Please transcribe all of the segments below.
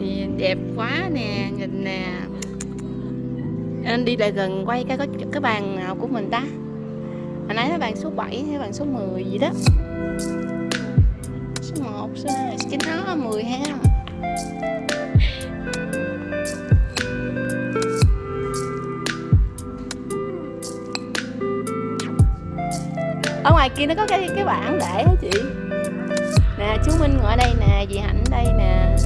thì đẹp quá nè, nhìn nè. Anh đi lại gần quay cái, có cái bàn nào của mình ta? Hồi nãy là bàn số 7 hay bàn số 10 gì đó. Số 1 số 2 cái nó 10 ha. Ở ngoài kia nó có cái cái bảng để hả chị? Nè chú Minh ngồi đây nè dì Hạnh đây nè.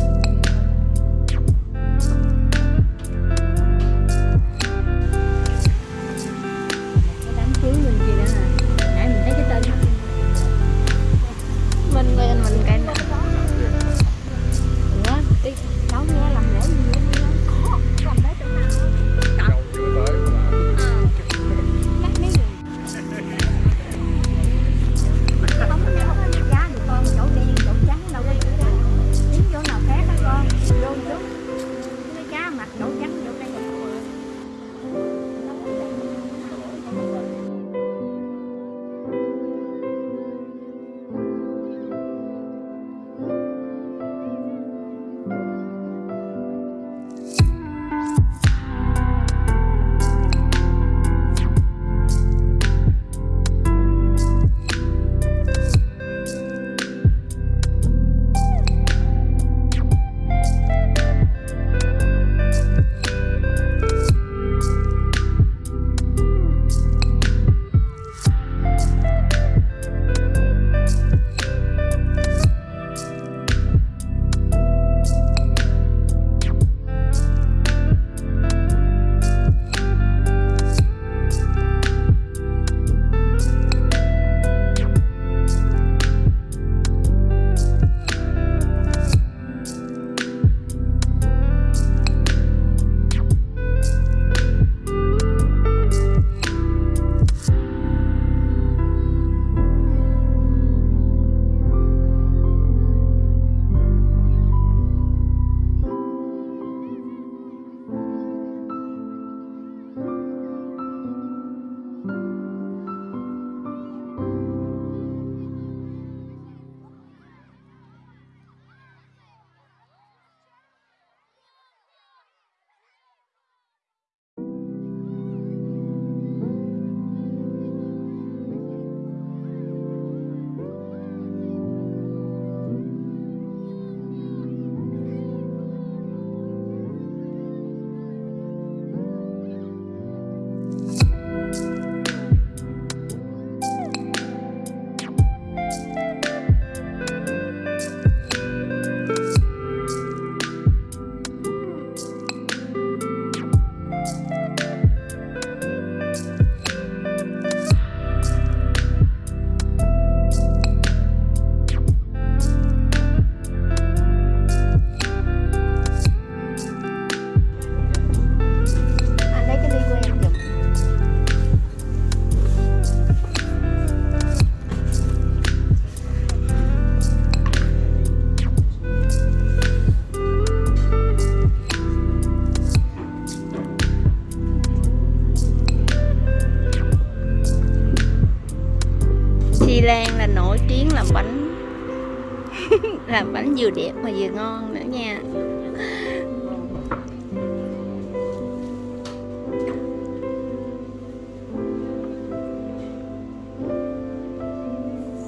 Vừa đẹp mà vừa ngon nữa nha.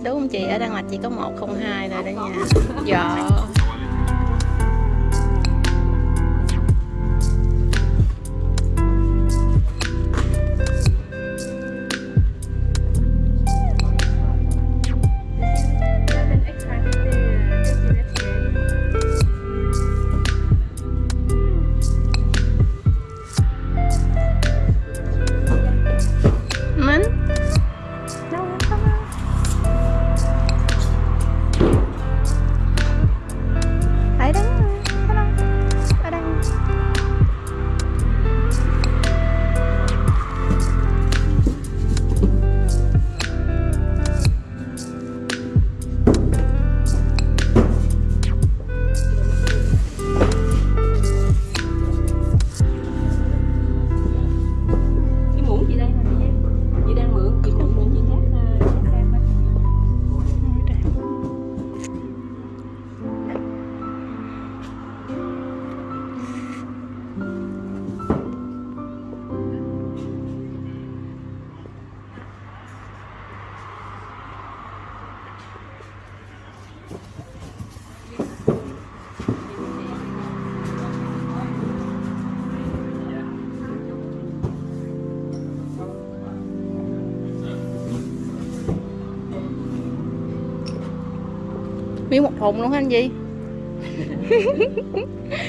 Đúng không chị? Ở Đan Mạch chỉ có 102 thôi đó nha. Dạ. Miếng một thùng luôn hả anh gì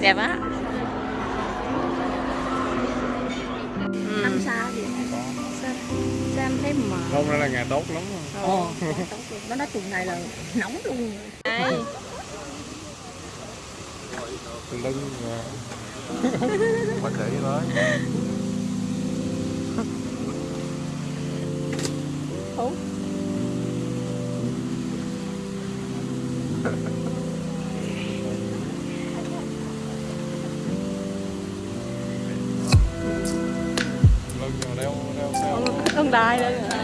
đẹp á ừ. năm sao gì sao, em thấy mờ hôm nay là ngày tốt lắm ồ nó nói tuần này là nóng luôn Đây. lưng à. phải để tới Ủa? I don't know.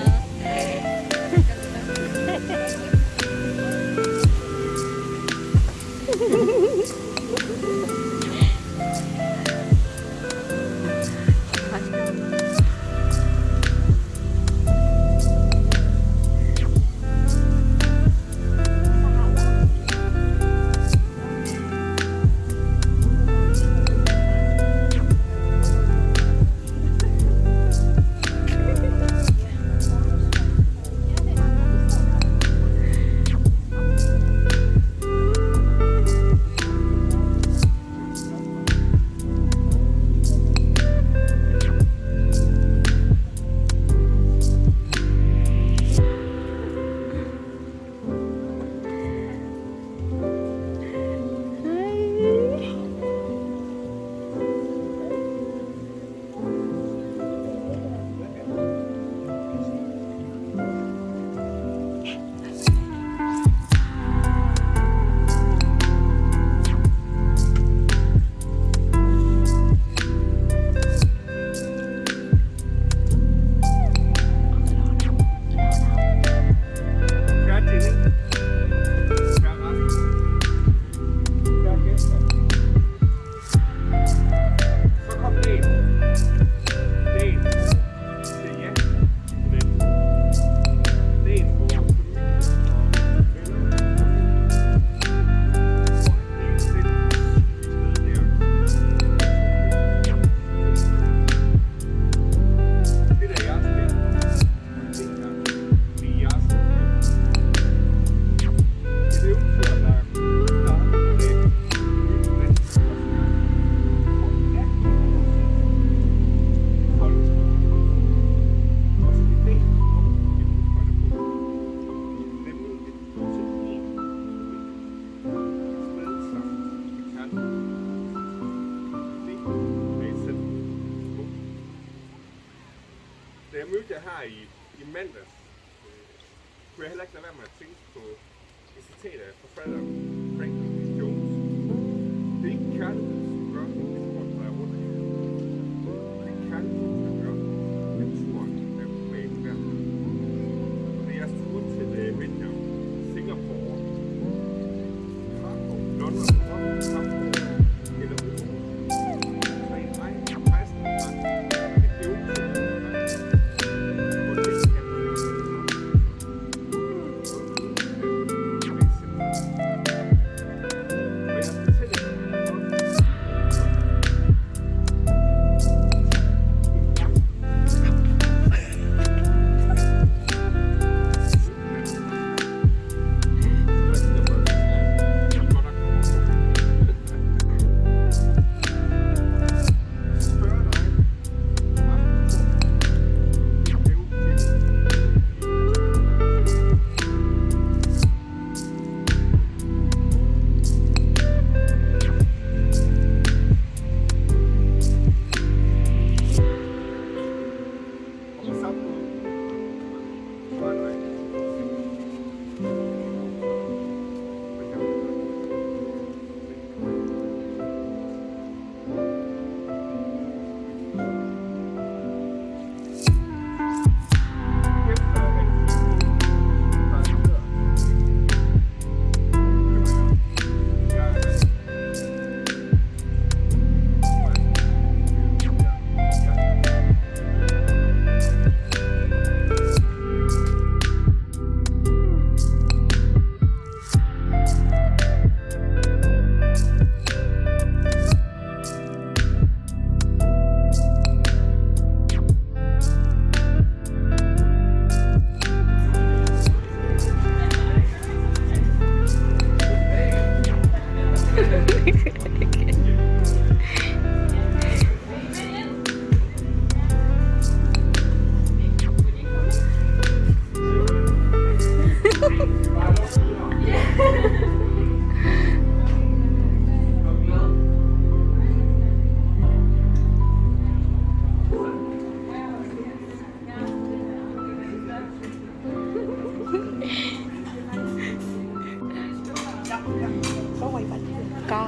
có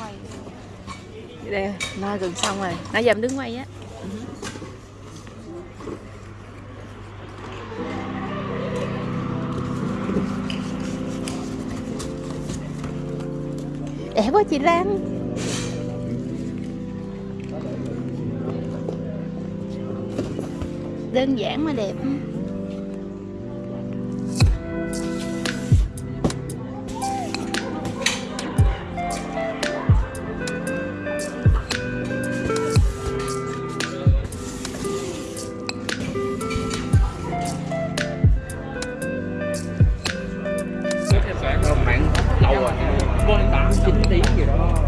quay đây, nó gần xong rồi nãy giờ em đứng quay á. Đẹp quá chị Lan. Đơn giản mà đẹp. chín tí gì đó.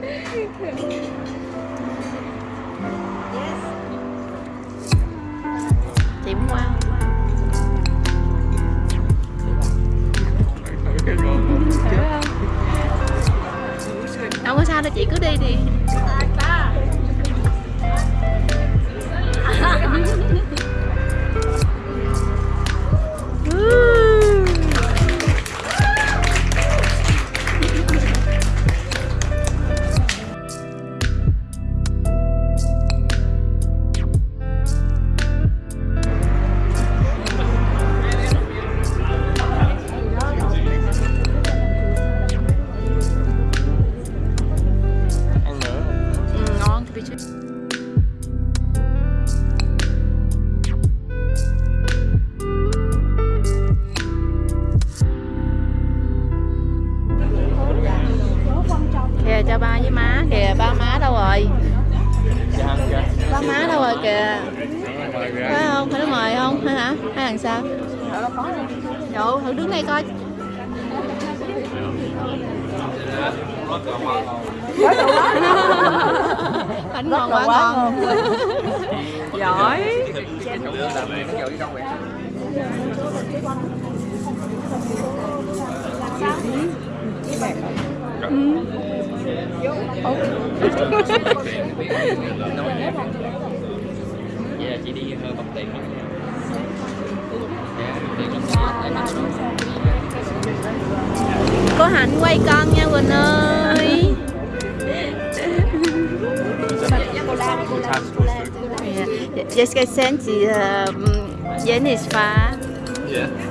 Vậy chị đi hơi bọc tiền lắm Cô Hạnh quay con nha Quỳnh ơi Yes, I sent the um, Jenny's far. Yeah.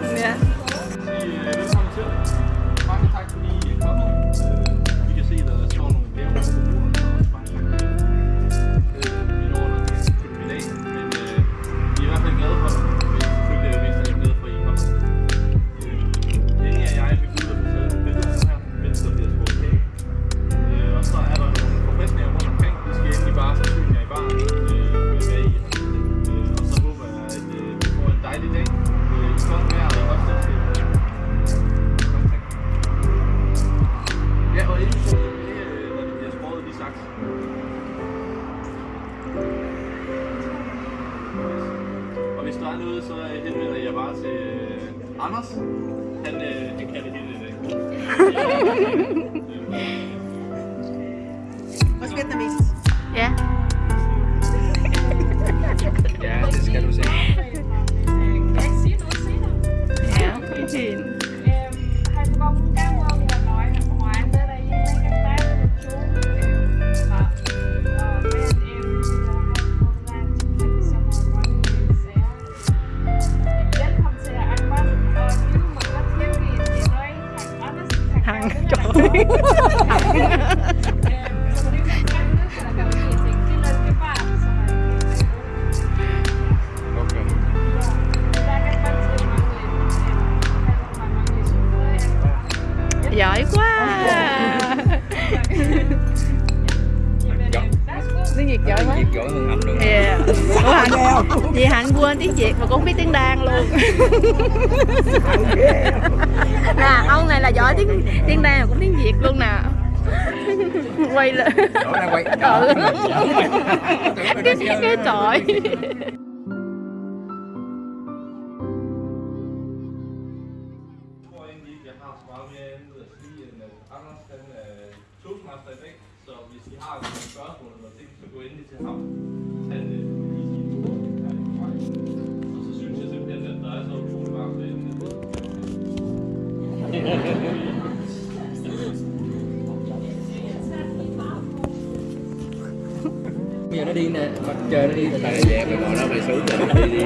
đi nè mặt trời nó đi từ từ. Về mày ngồi đó mày xuống rồi. Đi đi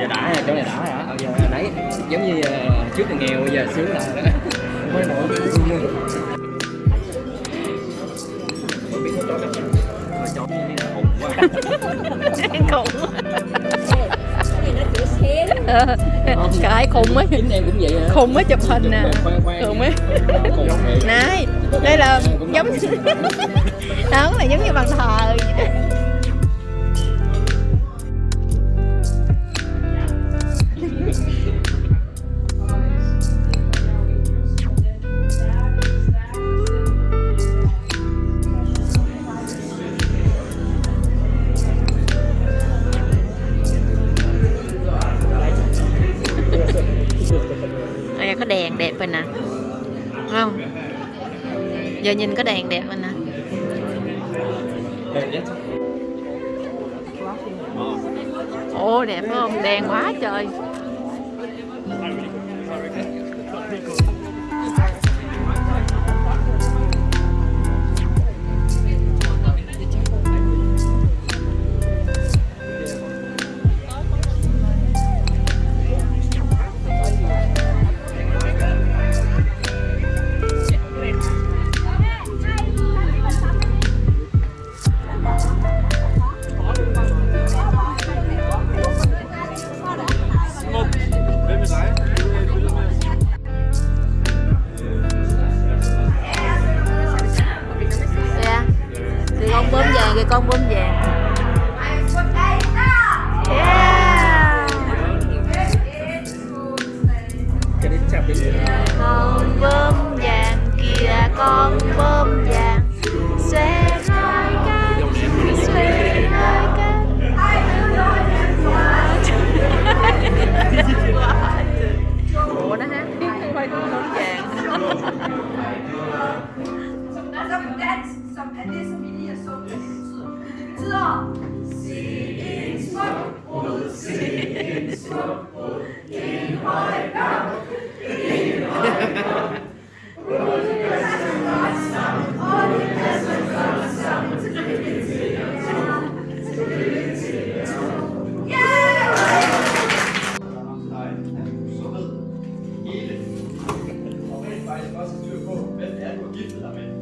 giờ đã chỗ này đã hả? Ờ, giờ nãy giống như ờ, trước là nghèo bây giờ sướng là đó mới nổi mới biết chó cặp chó khủng quá. Ờ, khủng cái khùng ấy khùng ấy chụp hình nè. Khùng ấy nãy đây là giống đó là giống như bàn thờ nhìn có đèn đẹp mình nè Ồ đẹp không? Đèn quá trời cho đến chạm đến con bơm vàng kìa con bơm vàng xòe roi cánh xòe roi cánh ủa nó hát tiếng không phải con bơm vàng Some dance, some dance, some dance. forgiveness. Amen.